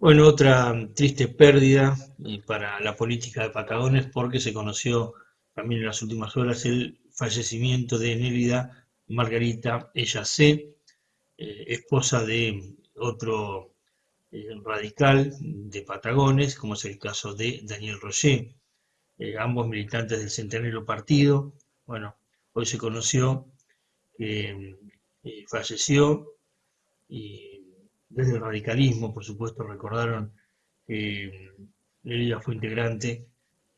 Bueno, otra triste pérdida eh, para la política de Patagones porque se conoció también en las últimas horas el fallecimiento de Nélida Margarita Ella C., eh, esposa de otro eh, radical de Patagones, como es el caso de Daniel Roger, ambos militantes del Centenario Partido. Bueno, hoy se conoció que falleció y desde el radicalismo, por supuesto, recordaron que ella fue integrante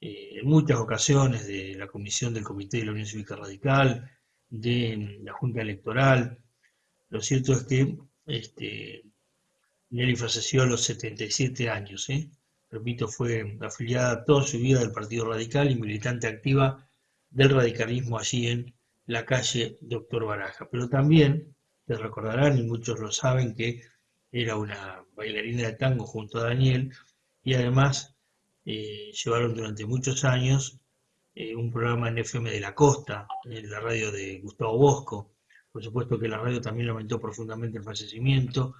eh, en muchas ocasiones de la comisión del Comité de la Unión Cívica Radical, de la Junta Electoral. Lo cierto es que este, Nelly falleció a los 77 años. ¿eh? Repito, fue afiliada toda su vida del Partido Radical y militante activa del radicalismo allí en la calle Doctor Baraja. Pero también, te recordarán, y muchos lo saben, que era una bailarina de tango junto a Daniel y además eh, llevaron durante muchos años eh, un programa en FM de la Costa, en la radio de Gustavo Bosco. Por supuesto que la radio también lamentó profundamente el fallecimiento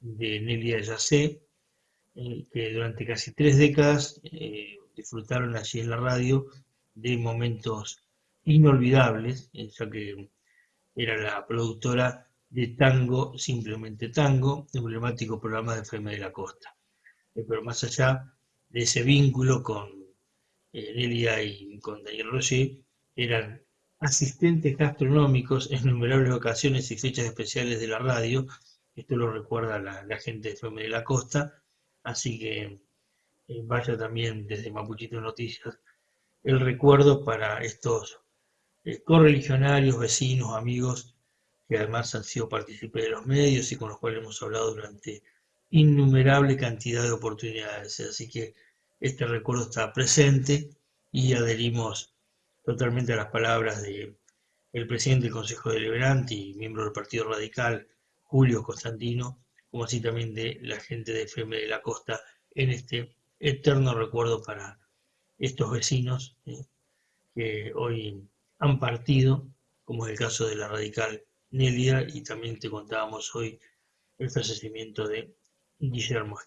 de Nelia Yacé, eh, que durante casi tres décadas disfrutaron allí en la radio de momentos inolvidables, ya que era la productora de Tango, simplemente Tango, emblemático programa de FM de la Costa. Eh, pero más allá de ese vínculo con eh, y con Daniel Roger, eran asistentes gastronómicos en innumerables ocasiones y fechas especiales de la radio. Esto lo recuerda la, gente de FM de la Costa, así que eh, vaya también desde Mapuchito Noticias el recuerdo para estos correligionarios, vecinos, amigos que además han sido partícipes de los medios y con los cuales hemos hablado durante innumerable cantidad de oportunidades. Así que este recuerdo está presente y adherimos totalmente a las palabras del presidente del Consejo Deliberante y miembro del Partido Radical, Julio Constantino, como así también de la gente de FM de la Costa, en este eterno recuerdo para estos vecinos que hoy han partido, como es el caso de la radical Nelia y también te contábamos hoy el fallecimiento de Guillermo.